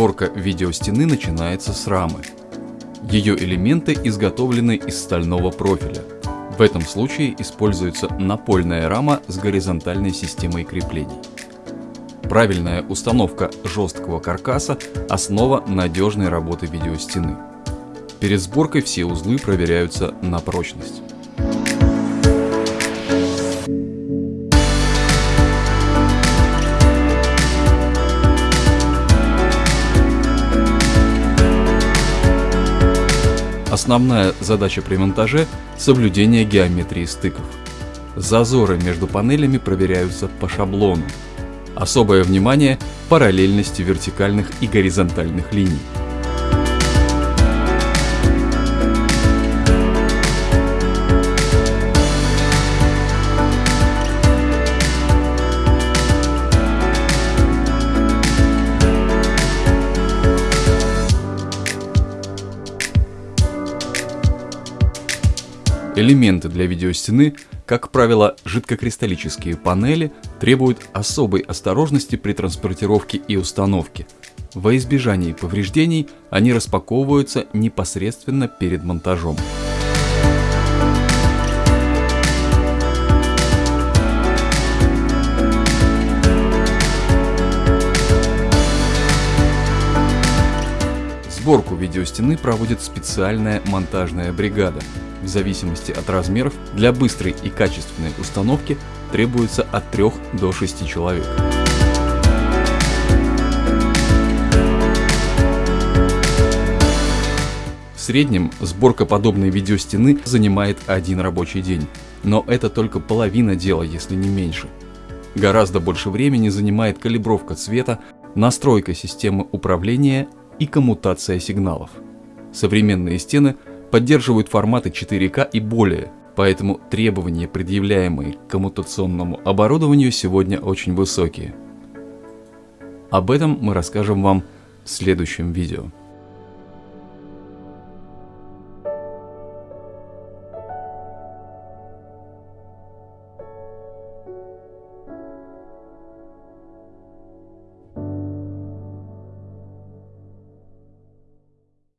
Сборка видеостены начинается с рамы. Ее элементы изготовлены из стального профиля. В этом случае используется напольная рама с горизонтальной системой креплений. Правильная установка жесткого каркаса – основа надежной работы видеостены. Перед сборкой все узлы проверяются на прочность. Основная задача при монтаже – соблюдение геометрии стыков. Зазоры между панелями проверяются по шаблону. Особое внимание – параллельности вертикальных и горизонтальных линий. Элементы для видеостены, как правило, жидкокристаллические панели, требуют особой осторожности при транспортировке и установке. Во избежание повреждений они распаковываются непосредственно перед монтажом. Сборку видеостены проводит специальная монтажная бригада. В зависимости от размеров, для быстрой и качественной установки требуется от 3 до 6 человек. В среднем сборка подобной видеостены занимает один рабочий день. Но это только половина дела, если не меньше. Гораздо больше времени занимает калибровка цвета, настройка системы управления и коммутация сигналов. Современные стены поддерживают форматы 4К и более, поэтому требования, предъявляемые к коммутационному оборудованию, сегодня очень высокие. Об этом мы расскажем вам в следующем видео.